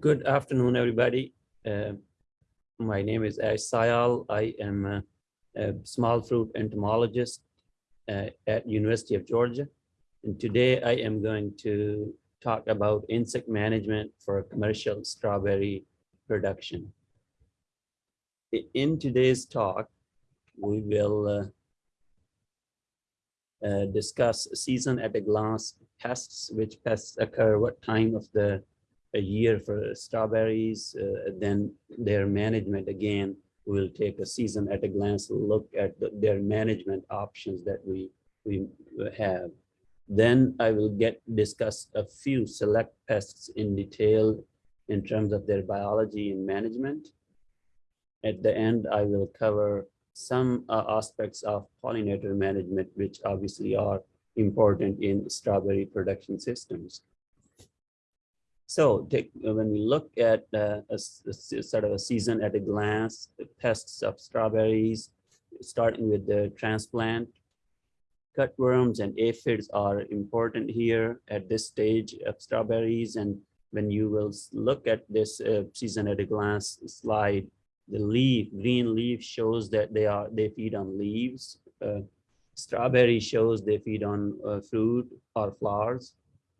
Good afternoon, everybody. Uh, my name is Ash Sial. I am a, a small fruit entomologist uh, at University of Georgia. And today I am going to talk about insect management for commercial strawberry production. In today's talk, we will uh, uh, discuss season at a glance pests, which pests occur, what time of the a year for strawberries, uh, then their management again, we'll take a season at a glance look at the, their management options that we, we have. Then I will get discuss a few select pests in detail in terms of their biology and management. At the end, I will cover some uh, aspects of pollinator management, which obviously are important in strawberry production systems. So take, when we look at uh, a, a, sort of a season at a glance, pests of strawberries, starting with the transplant, cutworms and aphids are important here at this stage of strawberries. And when you will look at this uh, season at a glance slide, the leaf, green leaf shows that they are they feed on leaves. Uh, strawberry shows they feed on uh, fruit or flowers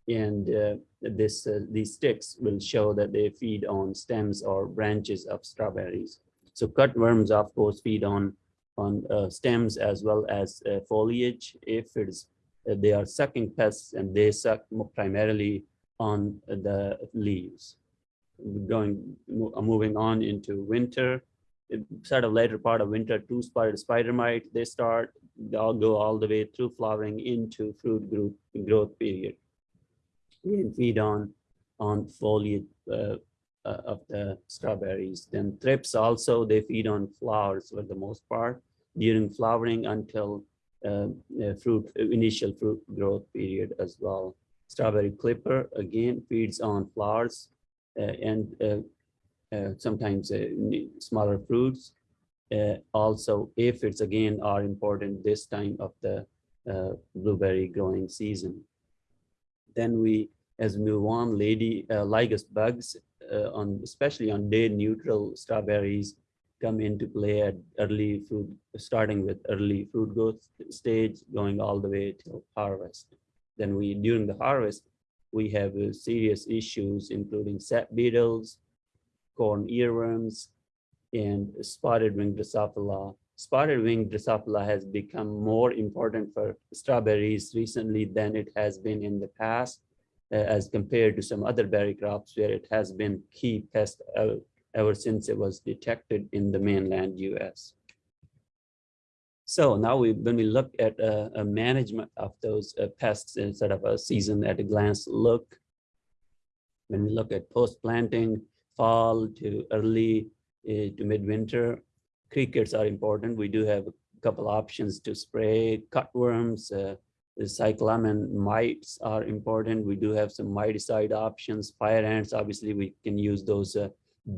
and uh, this uh, these sticks will show that they feed on stems or branches of strawberries. So cutworms, of course, feed on on uh, stems as well as uh, foliage. If it's uh, they are sucking pests and they suck primarily on the leaves. Going moving on into winter, sort of later part of winter, two-spotted spider mite. They start, they all go all the way through flowering into fruit group growth period feed on on foliage uh, uh, of the strawberries. Then thrips also, they feed on flowers for the most part during flowering until uh, fruit, initial fruit growth period as well. Strawberry clipper, again, feeds on flowers uh, and uh, uh, sometimes smaller fruits. also, aphids, again, are important this time of the blueberry growing season. Then we, as we move on, lady uh, lygus bugs, uh, on especially on day neutral strawberries, come into play at early fruit, starting with early fruit growth stage, going all the way till harvest. Then we, during the harvest, we have uh, serious issues, including sap beetles, corn earworms, and spotted wing Drosophila spotted wing Drosophila has become more important for strawberries recently than it has been in the past, uh, as compared to some other berry crops where it has been key pest uh, ever since it was detected in the mainland US. So now we, when we look at uh, a management of those uh, pests instead of a season at a glance look, when we look at post-planting, fall to early uh, to midwinter, crickets are important. We do have a couple options to spray cutworms. Uh, the cyclamen mites are important. We do have some miticide options. Fire ants, obviously, we can use those uh,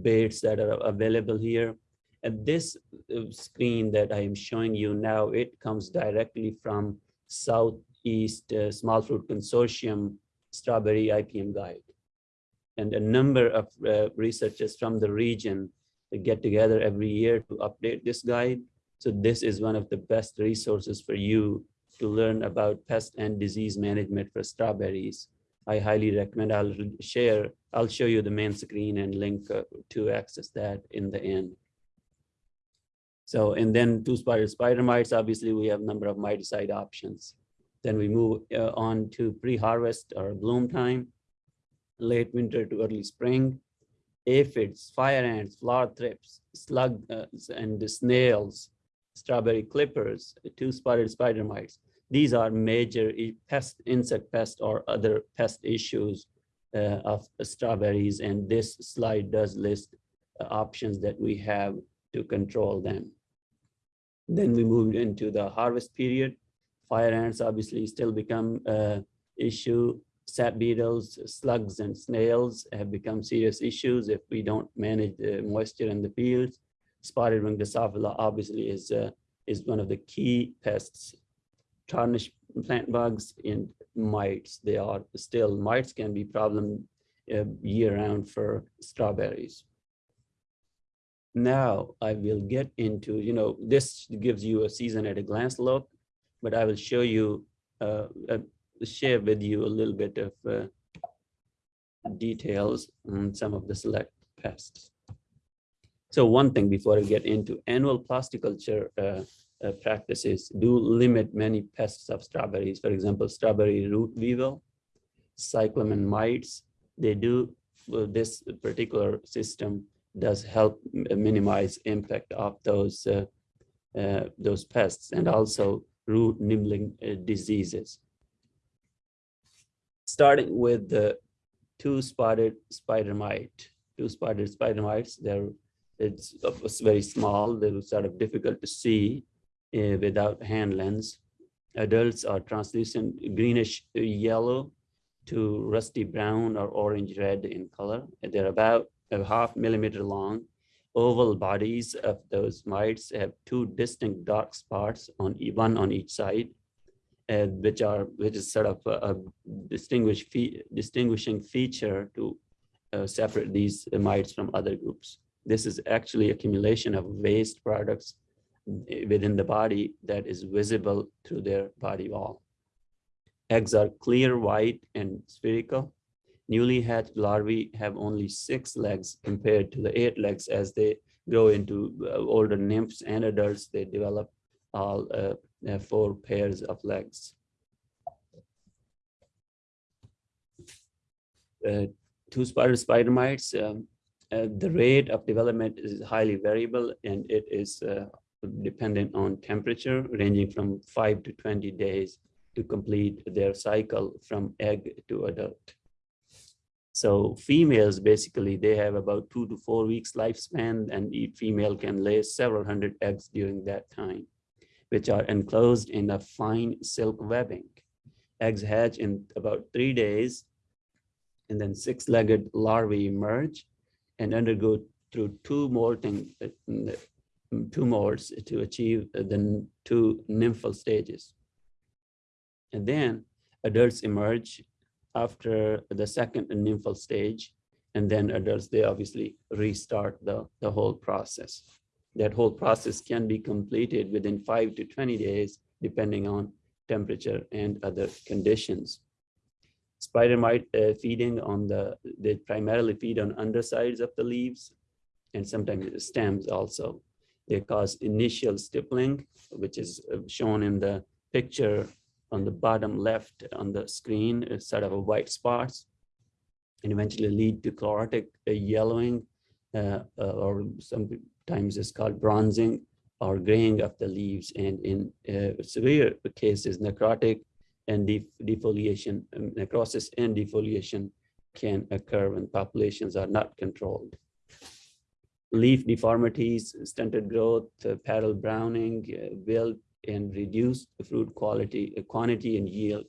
baits that are available here. And this uh, screen that I am showing you now, it comes directly from Southeast uh, Small Fruit Consortium Strawberry IPM Guide. And a number of uh, researchers from the region get together every year to update this guide. So this is one of the best resources for you to learn about pest and disease management for strawberries. I highly recommend I'll share, I'll show you the main screen and link uh, to access that in the end. So, and then two-spotted spider mites, obviously we have a number of miticide options. Then we move uh, on to pre-harvest or bloom time, late winter to early spring aphids, fire ants, flower thrips, slugs, uh, and snails, strawberry clippers, two-spotted spider mites. These are major pest, insect pest or other pest issues uh, of strawberries. And this slide does list uh, options that we have to control them. Then we moved into the harvest period. Fire ants obviously still become uh, issue sap beetles, slugs, and snails have become serious issues if we don't manage the moisture in the fields. Spotted wing Drosophila obviously is, uh, is one of the key pests. Tarnish plant bugs and mites, they are still, mites can be problem uh, year round for strawberries. Now I will get into, you know, this gives you a season at a glance look, but I will show you, uh, share with you a little bit of uh, details on some of the select pests. So one thing before I get into annual plasticulture uh, uh, practices do limit many pests of strawberries. For example, strawberry root weevil, cyclamen mites, they do uh, this particular system does help minimize impact of those uh, uh, those pests and also root nibbling uh, diseases. Starting with the two-spotted spider mite. Two-spotted spider mites, they're it's, it's very small, they're sort of difficult to see uh, without hand lens. Adults are translucent greenish yellow to rusty brown or orange red in color. They're about a half millimeter long. Oval bodies of those mites have two distinct dark spots on one on each side, uh, which are which is sort of a, a fe distinguishing feature to uh, separate these mites from other groups. This is actually accumulation of waste products within the body that is visible through their body wall. Eggs are clear, white, and spherical. Newly hatched larvae have only six legs compared to the eight legs as they grow into uh, older nymphs and adults, they develop all uh, four pairs of legs. Uh, two-spotted spider mites, um, uh, the rate of development is highly variable and it is uh, dependent on temperature ranging from five to 20 days to complete their cycle from egg to adult. So females, basically, they have about two to four weeks lifespan and each female can lay several hundred eggs during that time, which are enclosed in a fine silk webbing. Eggs hatch in about three days and then six-legged larvae emerge and undergo through two molting, uh, two molts to achieve the two nymphal stages. And then adults emerge after the second nymphal stage, and then adults, they obviously restart the, the whole process. That whole process can be completed within five to 20 days, depending on temperature and other conditions. Spider mite uh, feeding on the, they primarily feed on undersides of the leaves and sometimes the stems also. They cause initial stippling, which is uh, shown in the picture on the bottom left on the screen is sort of a white spots and eventually lead to chlorotic uh, yellowing uh, uh, or sometimes it's called bronzing or graying of the leaves and in uh, severe cases necrotic and def defoliation um, necrosis and defoliation can occur when populations are not controlled leaf deformities stunted growth uh, browning uh, wilt and reduce the fruit quality, uh, quantity and yield.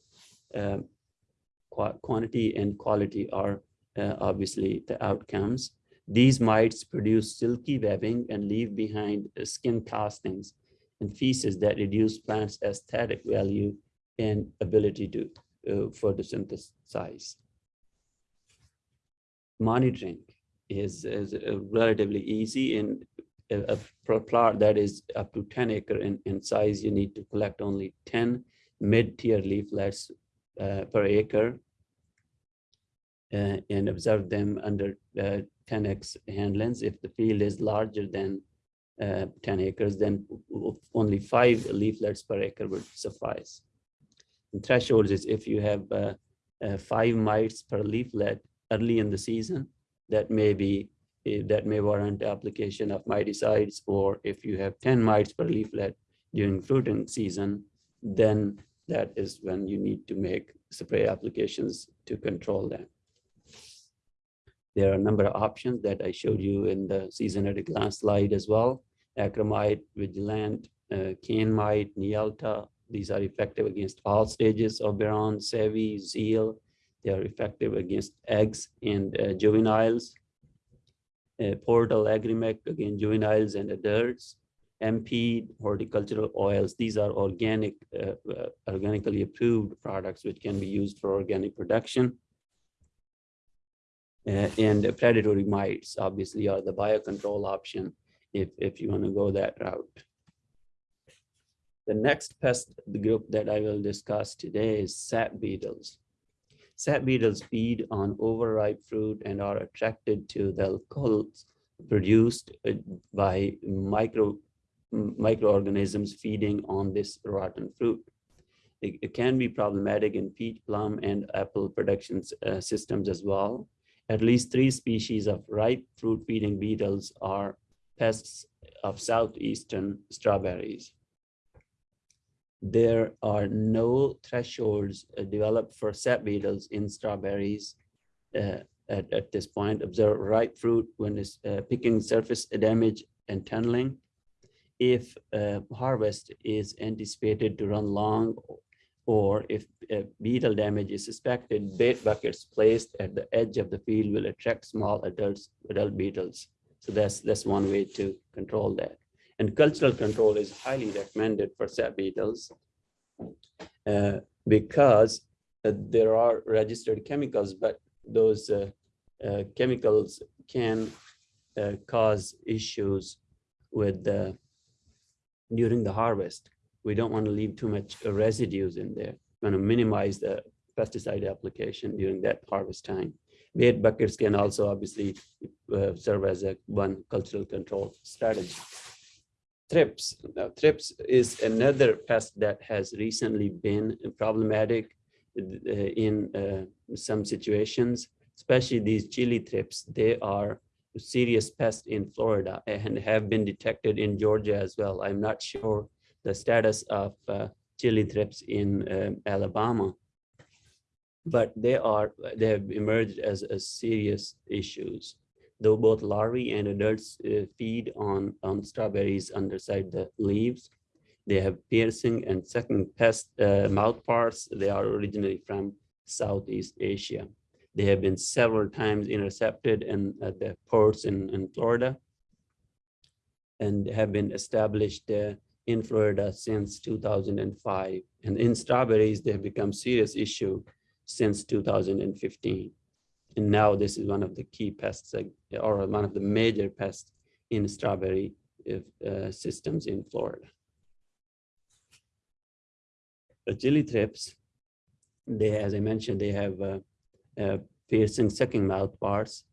Um, qu quantity and quality are uh, obviously the outcomes. These mites produce silky webbing and leave behind uh, skin castings and feces that reduce plants' aesthetic value and ability to uh, photosynthesize. Monitoring is, is uh, relatively easy in a, a plot that is up to 10 acre in, in size, you need to collect only 10 mid-tier leaflets uh, per acre uh, and observe them under uh, 10x hand lens. If the field is larger than uh, 10 acres, then only five leaflets per acre would suffice. And thresholds is if you have uh, uh, five mites per leaflet early in the season, that may be that may warrant application of miticides, or if you have 10 mites per leaflet during fruiting season, then that is when you need to make spray applications to control them. There are a number of options that I showed you in the season at a glance slide as well. Acramite, Vigilant, uh, cane mite, Nealta, these are effective against all stages of Beron, Savey, Zeal. They are effective against eggs and uh, juveniles uh, portal Agri-Mek, again, juveniles and adults, MP, horticultural oils. These are organic, uh, uh, organically approved products which can be used for organic production. And predatory mites obviously are the biocontrol option if, if you want to go that route. The next pest group that I will discuss today is sap beetles. Sap beetles feed on overripe fruit and are attracted to the alcohols produced uh, by micro microorganisms feeding on this rotten fruit. It, it, can be problematic in peach, plum, and apple production uh, systems as well. At least three species of ripe fruit feeding beetles are pests of southeastern strawberries. There are no thresholds uh, developed for sap beetles in strawberries uh, at, at this point. Observe ripe fruit when it's uh, picking surface damage and tunneling. If uh, harvest is anticipated to run long or if beetle damage is suspected, bait buckets placed at the edge of the field will attract small adults, adult beetles. So that's, that's one way to control that. And cultural control is highly recommended for sap beetles uh, because uh, there are registered chemicals, but those uh, uh, chemicals can uh, cause issues with during the harvest. We don't want to leave too much residues in there. We want to minimize the pesticide application during that harvest time. Bait buckets can also obviously uh, serve as a one cultural control strategy. Thrips. Now, thrips is another pest that has recently been problematic uh, in uh, some situations especially these chili thrips, they are a serious pests in Florida and have been detected in Georgia as well. I'm not sure the status of uh, chili thrips in um, Alabama, but they are they have emerged as, as serious issues. Though both larvae and adults uh, feed on, on strawberries underside the leaves, they have piercing and sucking pest uh, mouth parts. They are originally from Southeast Asia. They have been several times intercepted in at the ports in, in Florida and have been established uh, in Florida since 2005. And in strawberries, they have become serious issue since 2015. And now this is one of the key pests or one of the major pests in strawberry uh, systems in Florida. The chili thrips, they, as I mentioned, they have uh, uh, piercing sucking mouth parts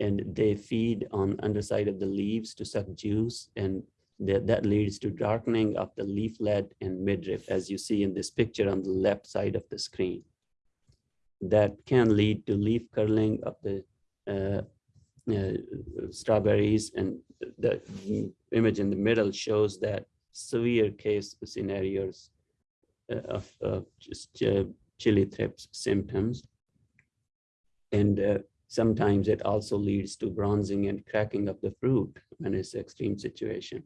and they feed on underside of the leaves to suck juice and that, that leads to darkening of the leaflet and midrib as you see in this picture on the left side of the screen. That can lead to leaf curling of the uh, uh, strawberries and the image in the middle shows that severe case scenarios uh, of, of just uh, chili thrips symptoms. And uh, sometimes it also leads to bronzing and cracking of the fruit when it's extreme situation.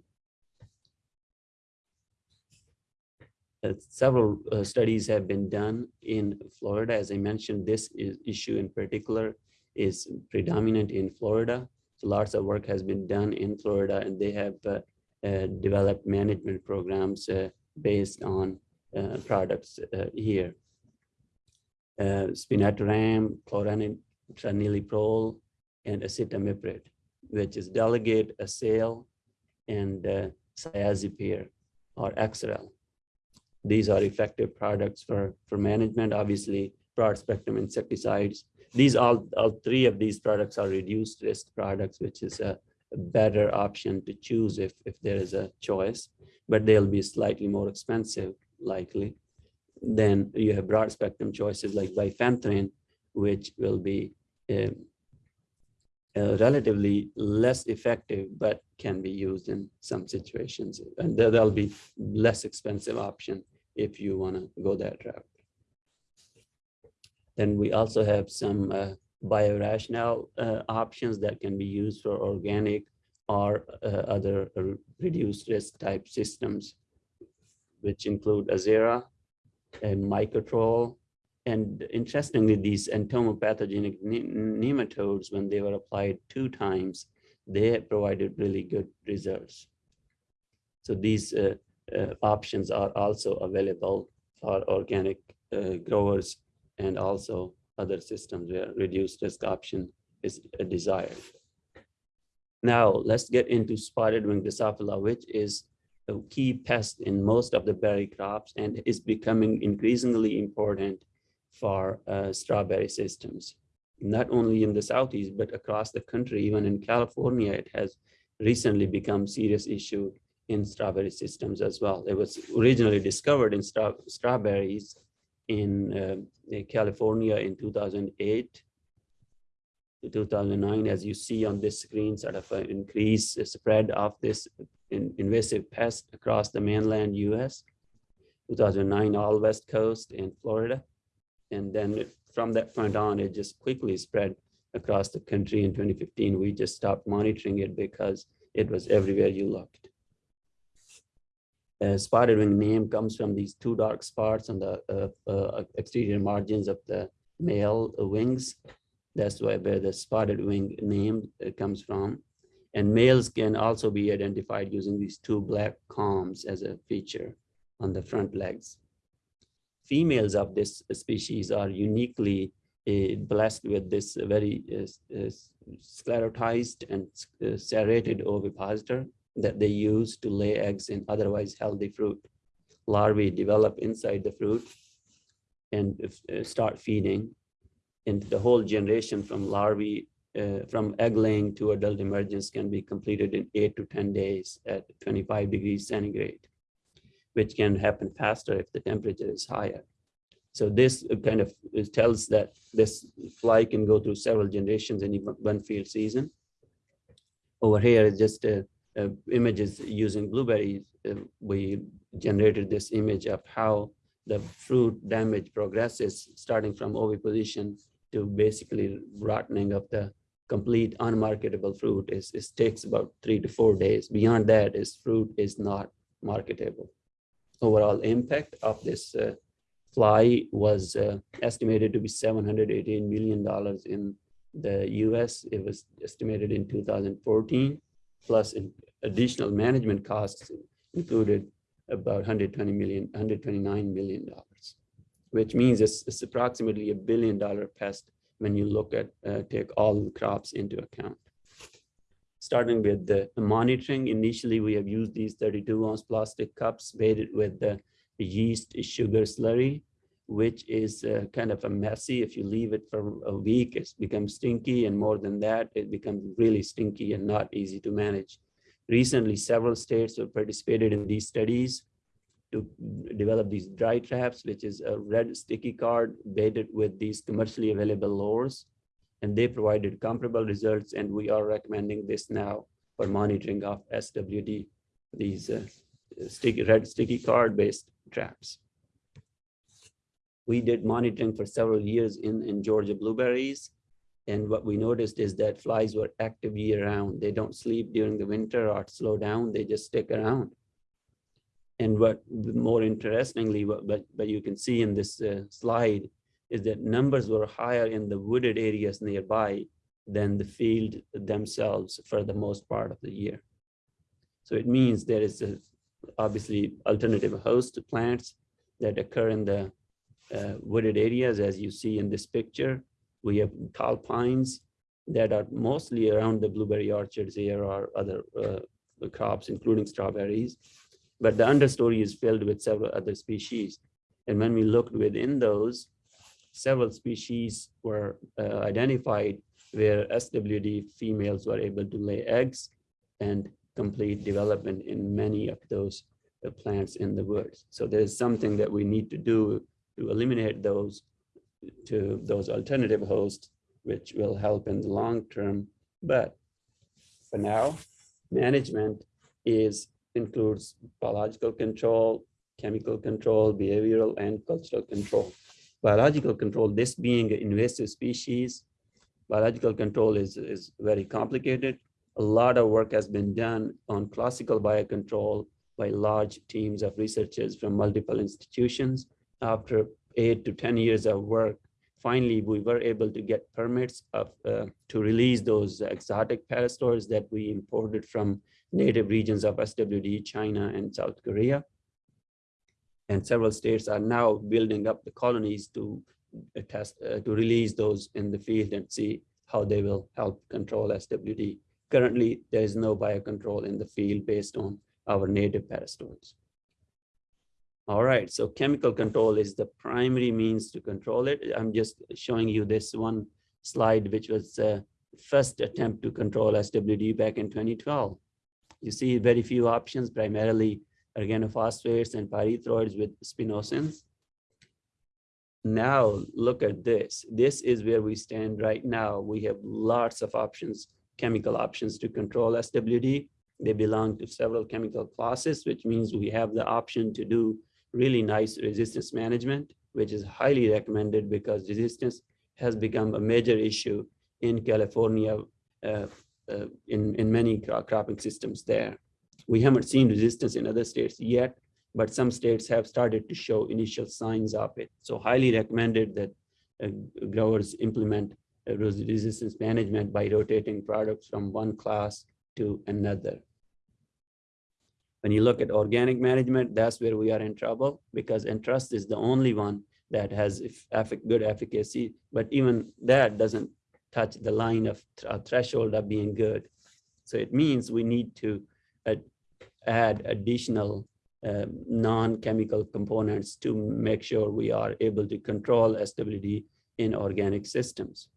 Uh, several uh, studies have been done in Florida. As I mentioned, this is, issue in particular is predominant in Florida. So lots of work has been done in Florida and they have uh, uh developed management programs uh, based on uh, products here spinosad, chlorantraniliprole, and acetamiprid, which is delegate, Assail, and uh, or Exirel. These are effective products for, for management, obviously broad spectrum insecticides. These all, all three of these products are reduced risk products, which is a, better option to choose if, if there is a choice, but they'll be slightly more expensive likely then you have broad spectrum choices like bifenthrin, which will be um, uh, relatively less effective, but can be used in some situations. And there'll be less expensive option if you want to go that route. Then we also have some uh, biorational uh, options that can be used for organic or uh, other reduced risk type systems, which include Azera, and Mycotrol. And interestingly, these entomopathogenic nematodes, when they were applied two times, they provided really good results. So these uh, uh, options are also available for organic uh, growers and also other systems where reduced risk option is uh, desired. Now, let's get into spotted wing Drosophila, which is a key pest in most of the berry crops and is becoming increasingly important for uh, strawberry systems. Not only in the Southeast, but across the country, even in California, it has recently become serious issue in strawberry systems as well. It was originally discovered in straw strawberries in uh, California in 2008 to 2009, as you see on this screen, sort of an increased spread of this in invasive pest across the mainland US. 2009, all West Coast in Florida. And then from that point on, it just quickly spread across the country in 2015. We just stopped monitoring it because it was everywhere you looked. Uh, spotted wing name comes from these two dark spots on the uh, uh, exterior margins of the male wings. That's why where the spotted wing name uh, comes from. And males can also be identified using these two black combs as a feature on the front legs. Females of this species are uniquely uh, blessed with this very uh, sclerotized and serrated ovipositor that they use to lay eggs in otherwise healthy fruit. Larvae develop inside the fruit and uh, start feeding. And the whole generation from larvae, uh, from egg laying to adult emergence can be completed in eight to 10 days at 25 degrees centigrade, which can happen faster if the temperature is higher. So this kind of tells that this fly can go through several generations in one field season. Over here is just a uh, images using blueberries, uh, we generated this image of how the fruit damage progresses starting from oviposition to basically rotting of the complete unmarketable fruit is, is takes about three to four days. Beyond that is fruit is not marketable. Overall impact of this uh, fly was uh, estimated to be $718 million in the US. It was estimated in 2014 plus additional management costs included about 120 million, 129 million dollars, which means it's, it's approximately a billion dollar pest when you look at uh, take all crops into account. Starting with the monitoring, initially we have used these 32 ounce plastic cups baited with the yeast sugar slurry, which is uh, kind of a messy. If you leave it for a week, it becomes stinky. And more than that, it becomes really stinky and not easy to manage. Recently, several states have participated in these studies to develop these dry traps, which is a red sticky card baited with these commercially available lures. And they provided comparable results, and we are recommending this now for monitoring of SWD, these uh, sticky, red sticky card based traps. We did monitoring for several years in, in Georgia blueberries, and what we noticed is that flies were active year round. They don't sleep during the winter or slow down, they just stick around. And what more interestingly, but, but you can see in this uh, slide is that numbers were higher in the wooded areas nearby than the field themselves for the most part of the year. So it means there is a, obviously alternative host plants that occur in the uh, wooded areas as you see in this picture we have tall pines that are mostly around the blueberry orchards here or other uh, crops, including strawberries. But the understory is filled with several other species. And when we looked within those, several species were uh, identified where SWD females were able to lay eggs and complete development in many of those uh, plants in the woods. So there's something that we need to do to eliminate those to those alternative hosts, which will help in the long term. But for now, management is includes biological control, chemical control, behavioral, and cultural control. Biological control, this being an invasive species, biological control is, is very complicated. A lot of work has been done on classical biocontrol by large teams of researchers from multiple institutions. After eight to 10 years of work, finally, we were able to get permits of, uh, to release those exotic parasitoids that we imported from native regions of SWD, China and South Korea. And several states are now building up the colonies to uh, test, uh, to release those in the field and see how they will help control SWD. Currently, there is no biocontrol in the field based on our native parasitoids. All right, so chemical control is the primary means to control it. I'm just showing you this one slide, which was the first attempt to control SWD back in 2012. You see very few options, primarily organophosphates and pyrethroids with spinosyns. Now look at this. This is where we stand right now. We have lots of options, chemical options to control SWD. They belong to several chemical classes, which means we have the option to do really nice resistance management, which is highly recommended because resistance has become a major issue in California uh, uh, in, in many cropping systems there. We haven't seen resistance in other states yet, but some states have started to show initial signs of it. So highly recommended that uh, growers implement uh, resistance management by rotating products from one class to another. When you look at organic management, that's where we are in trouble because Entrust is the only one that has good efficacy, but even that doesn't touch the line of th threshold of being good. So it means we need to uh, add additional um, non-chemical components to make sure we are able to control SWD in organic systems.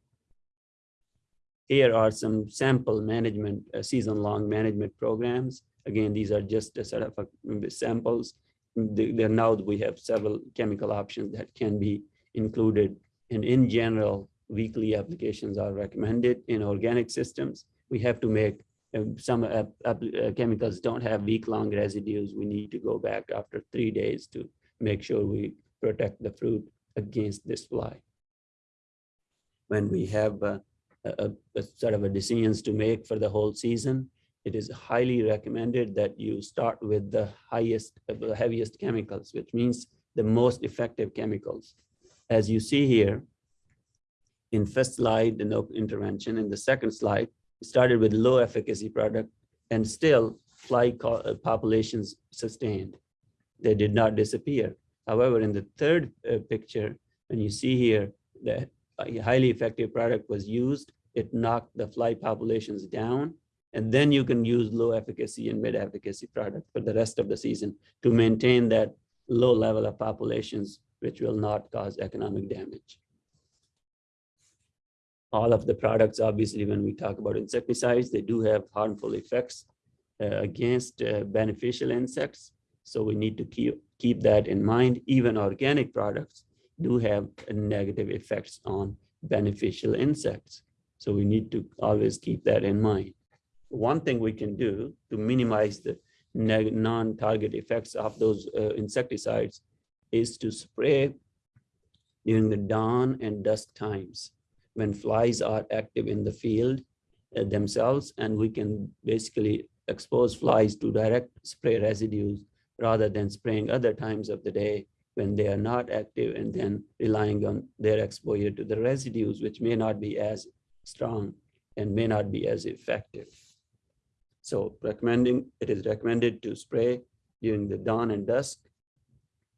Here are some sample management, uh, season-long management programs Again, these are just a sort of a, samples. There now we have several chemical options that can be included. And in general, weekly applications are recommended in organic systems. We have to make some uh, uh, chemicals don't have week-long residues. We need to go back after three days to make sure we protect the fruit against this fly. When we have a, a, a sort of a decisions to make for the whole season, it is highly recommended that you start with the highest, the heaviest chemicals, which means the most effective chemicals. As you see here, in first slide, the no intervention. In the second slide, started with low efficacy product and still fly uh, populations sustained. They did not disappear. However, in the third uh, picture, when you see here that a highly effective product was used, it knocked the fly populations down and then you can use low efficacy and mid efficacy product for the rest of the season to maintain that low level of populations, which will not cause economic damage. All of the products, obviously, when we talk about insecticides, they do have harmful effects uh, against uh, beneficial insects. So we need to keep, keep that in mind. Even organic products do have negative effects on beneficial insects. So we need to always keep that in mind one thing we can do to minimize the non-target effects of those uh, insecticides is to spray during the dawn and dusk times when flies are active in the field uh, themselves and we can basically expose flies to direct spray residues rather than spraying other times of the day when they are not active and then relying on their exposure to the residues which may not be as strong and may not be as effective. So recommending, it is recommended to spray during the dawn and dusk.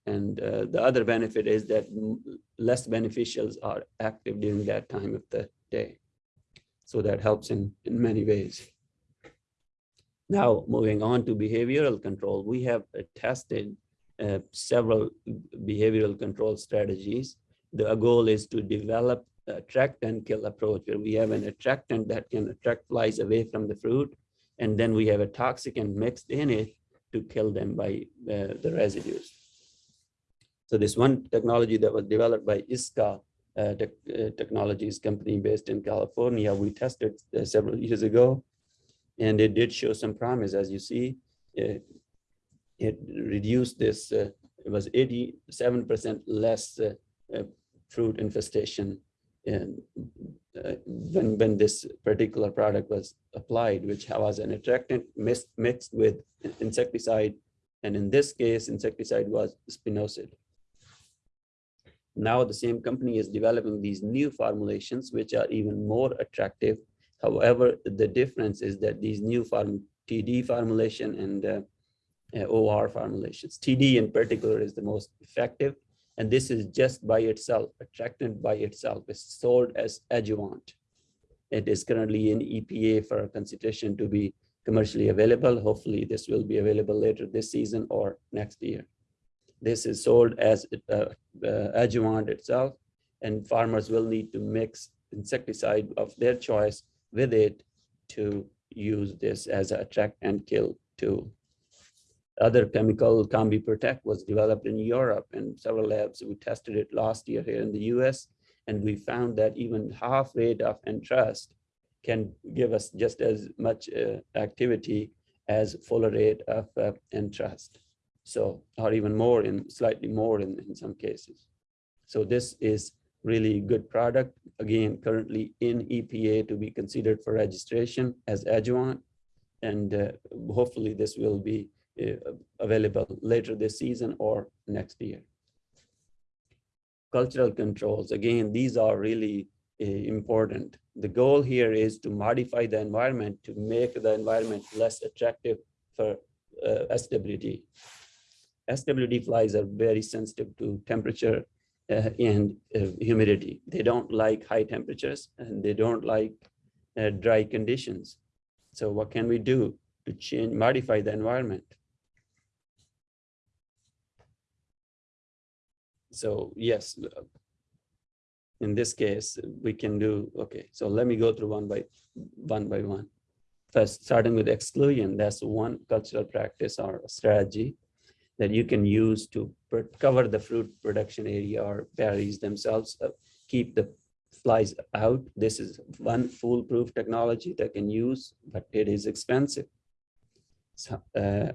And uh, the other benefit is that less beneficials are active during that time of the day. So that helps in, in many ways. Now, moving on to behavioral control, we have tested uh, several behavioral control strategies. The goal is to develop attract and kill approach where we have an attractant that can attract flies away from the fruit and then we have a toxicant mixed in it to kill them by uh, the residues. So this one technology that was developed by ISCA uh, te uh, Technologies company based in California, we tested uh, several years ago, and it did show some promise. As you see, it, it reduced this, uh, it was 87% less uh, fruit infestation uh, when when this particular product was applied, which was an attractant mixed, mixed with insecticide, and in this case, insecticide was spinosad. Now the same company is developing these new formulations, which are even more attractive. However, the difference is that these new form TD formulation and uh, uh, OR formulations, TD in particular is the most effective and this is just by itself, attractant by itself is sold as adjuvant. It is currently in EPA for consideration to be commercially available. Hopefully this will be available later this season or next year. This is sold as uh, uh, adjuvant itself and farmers will need to mix insecticide of their choice with it to use this as a attract and kill tool. Other chemical Combi-protec was developed in Europe and several labs. We tested it last year here in the US and we found that even half rate of entrust can give us just as much uh, activity as full rate of uh, entrust. So, or even more in slightly more in, in some cases. So this is really good product. Again, currently in EPA to be considered for registration as adjuvant. And uh, hopefully this will be uh, available later this season or next year. Cultural controls, again, these are really uh, important. The goal here is to modify the environment to make the environment less attractive for uh, SWD. SWD flies are very sensitive to temperature uh, and uh, humidity. They don't like high temperatures and they don't like uh, dry conditions. So what can we do to change, modify the environment? So yes, in this case, we can do, okay, so let me go through one by one by one. First, starting with exclusion, that's one cultural practice or strategy that you can use to cover the fruit production area or berries themselves, uh, keep the flies out. This is one foolproof technology that can use, but it is expensive. So, uh,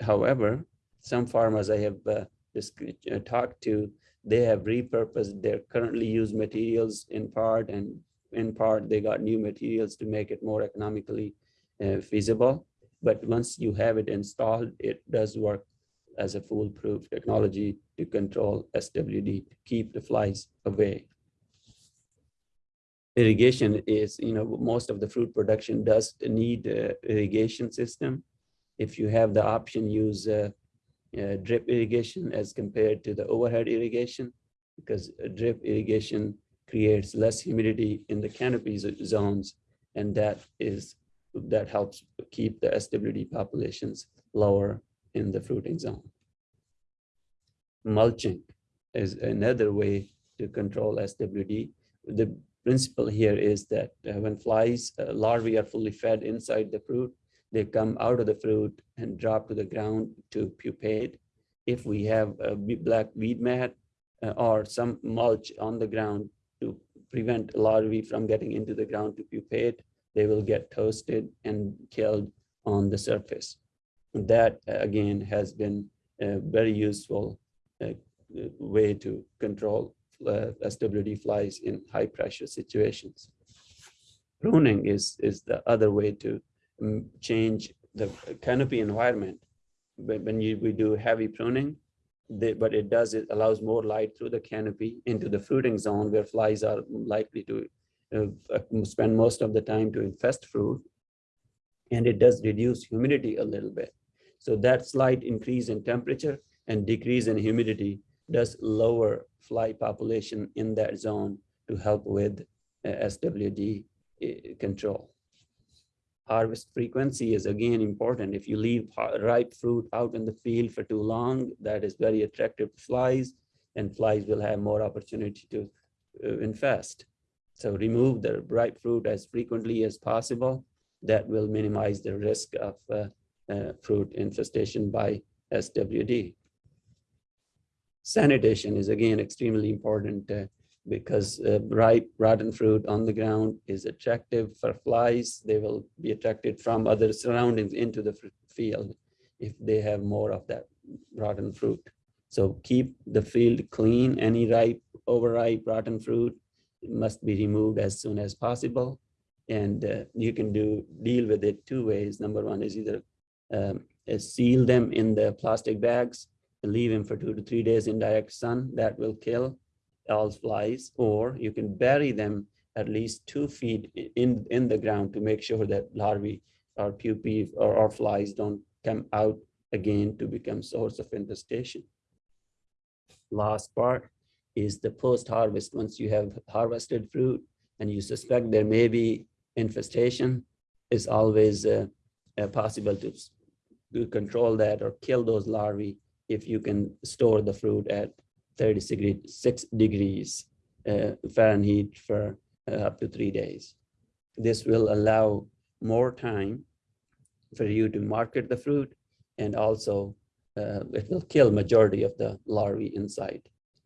however, some farmers I have uh, uh, talked to, they have repurposed their currently used materials in part and in part they got new materials to make it more economically uh, feasible. But once you have it installed, it does work as a foolproof technology to control SWD, to keep the flies away. Irrigation is, you know, most of the fruit production does need irrigation system. If you have the option, use drip irrigation as compared to the overhead irrigation, because drip irrigation creates less humidity in the canopy zones, and that is that helps keep the SWD populations lower in the fruiting zone. Mulching is another way to control SWD. The principle here is that when flies, uh, larvae are fully fed inside the fruit, they come out of the fruit and drop to the ground to pupate. If we have a black weed mat uh, or some mulch on the ground to prevent larvae from getting into the ground to pupate, they will get toasted and killed on the surface that uh, again has been a very useful uh, way to control uh, SWD flies in high pressure situations. Pruning is, is the other way to um, change the canopy environment. When you, we do heavy pruning, they, but it does, it allows more light through the canopy into the fruiting zone where flies are likely to uh, spend most of the time to infest fruit. And it does reduce humidity a little bit. So that slight increase in temperature and decrease in humidity does lower fly population in that zone to help with uh, SWD uh, control. Harvest frequency is again important. If you leave ripe fruit out in the field for too long, that is very attractive to flies and flies will have more opportunity to uh, infest. So remove the ripe fruit as frequently as possible. That will minimize the risk of fruit infestation by SWD. Sanitation is again extremely important uh, because uh, ripe rotten fruit on the ground is attractive for flies. They will be attracted from other surroundings into the field if they have more of that rotten fruit. So keep the field clean. Any ripe, overripe, rotten fruit must be removed as soon as possible. And uh, you can do deal with it two ways. Number one is either um, seal them in the plastic bags, leave them for two to three days in direct sun, that will kill all flies, or you can bury them at least two feet in, in the ground to make sure that larvae or pupae or, or flies don't come out again to become source of infestation. Last part is the post-harvest. Once you have harvested fruit and you suspect there may be infestation, it's always uh, uh, possible to, to control that or kill those larvae if you can store the fruit at 36 degree- six degrees uh, Fahrenheit for uh, up to three days. This will allow more time for you to market the fruit and also uh, it will kill majority of the larvae inside,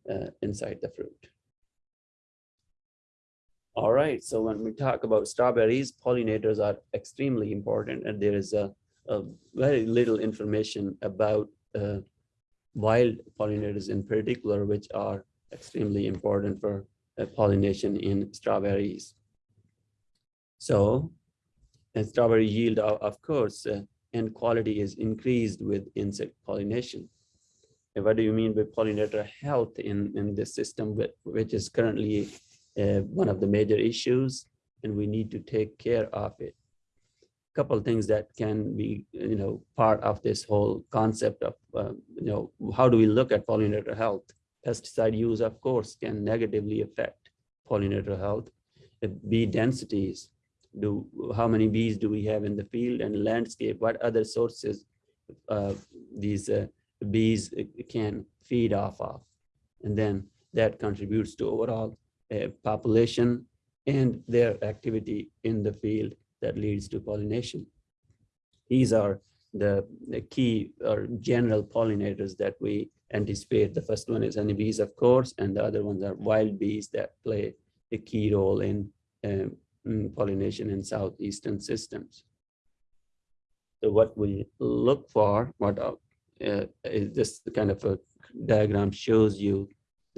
uh, inside the fruit. All right, so when we talk about strawberries, pollinators are extremely important and there is a, a very little information about uh, wild pollinators in particular, which are extremely important for uh, pollination in strawberries. So, and strawberry yield, of, course, uh, and quality is increased with insect pollination. And what do you mean by pollinator health in, in this system, which is currently uh, one of the major issues, and we need to take care of it. A Couple of things that can be, you know, part of this whole concept of, uh, you know, how do we look at pollinator health? Pesticide use, of course, can negatively affect pollinator health. Bee densities, do, how many bees do we have in the field and landscape? What other sources uh, these uh, bees can feed off of? And then that contributes to overall population and their activity in the field that leads to pollination. These are the, the key or general pollinators that we anticipate. The first one is honeybees, of course, and the other ones are wild bees that play a key role in um, mm, pollination in southeastern systems. So what we look for, what uh, is this kind of a diagram shows you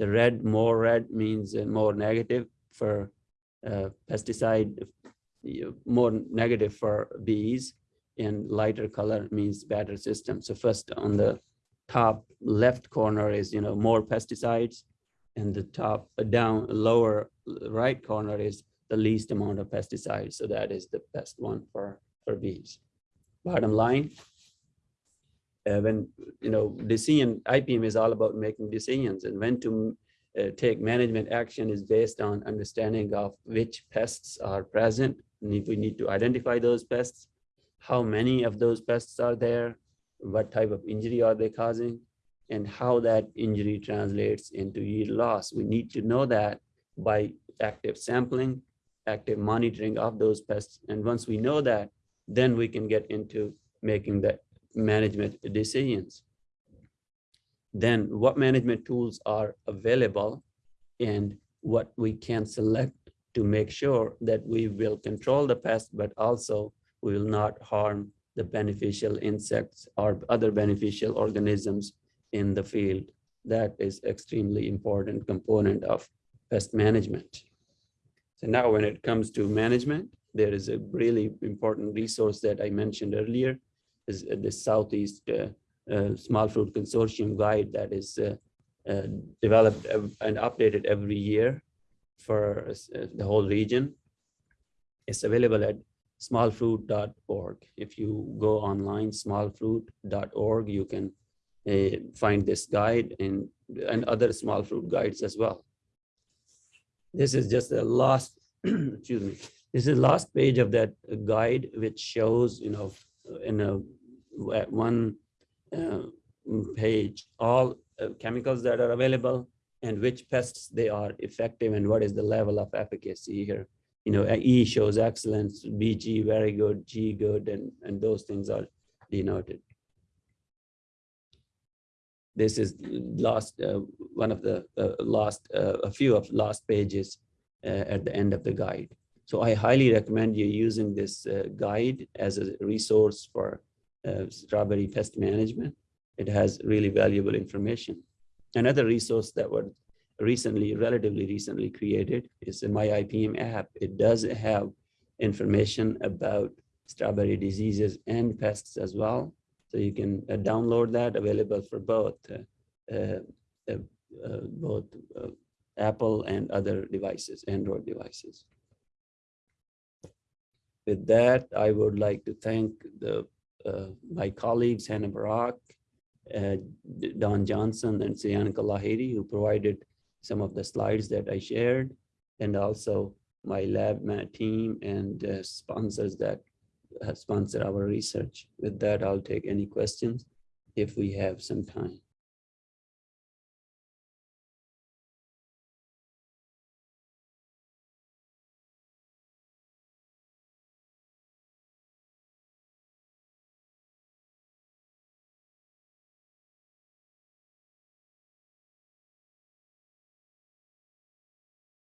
the red, more red means uh, more negative for uh, pesticide, more negative for bees, and lighter color means better system. So first on the top left corner is, you know, more pesticides, and the top uh, down lower right corner is the least amount of pesticides. So that is the best one for for bees. Bottom line, uh, when, you know, decision, IPM is all about making decisions and when to uh, take management action is based on understanding of which pests are present. And if we need to identify those pests, how many of those pests are there, what type of injury are they causing, and how that injury translates into yield loss. We need to know that by active sampling, active monitoring of those pests. And once we know that, then we can get into making the management decisions. Then what management tools are available and what we can select to make sure that we will control the pest, but also we will not harm the beneficial insects or other beneficial organisms in the field. That is extremely important component of pest management. So now when it comes to management, there is a really important resource that I mentioned earlier is uh, the Southeast uh, uh, Small Fruit Consortium guide that is developed and updated every year for the whole region. It's available at smallfruit.org. If you go online, smallfruit.org, you can uh, find this guide and, and other small fruit guides as well. This is just the last, excuse me, this is the last page of that guide, which shows, you know, in a one uh, page, all uh, chemicals that are available and which pests they are effective and what is the level of efficacy here. You know, E shows excellence, BG very good, G good, and, and those things are denoted. This is last, uh, one of the uh, last, uh, a few of last pages uh, at the end of the guide. So I highly recommend you using this uh, guide as a resource for uh, strawberry pest management. It has really valuable information. Another resource that was recently, relatively recently created is my IPM app. It does have information about strawberry diseases and pests as well. So you can uh, download that, available for both, uh, uh, uh, both Apple and other devices, Android devices. With that, I would like to thank the, uh, my colleagues, Hannah Burrack, uh, Don Johnson and Sriyanka Lahiri, who provided some of the slides that I shared, and also my lab, my team and uh, sponsors that uh, sponsor our research. With that, I'll take any questions if we have some time.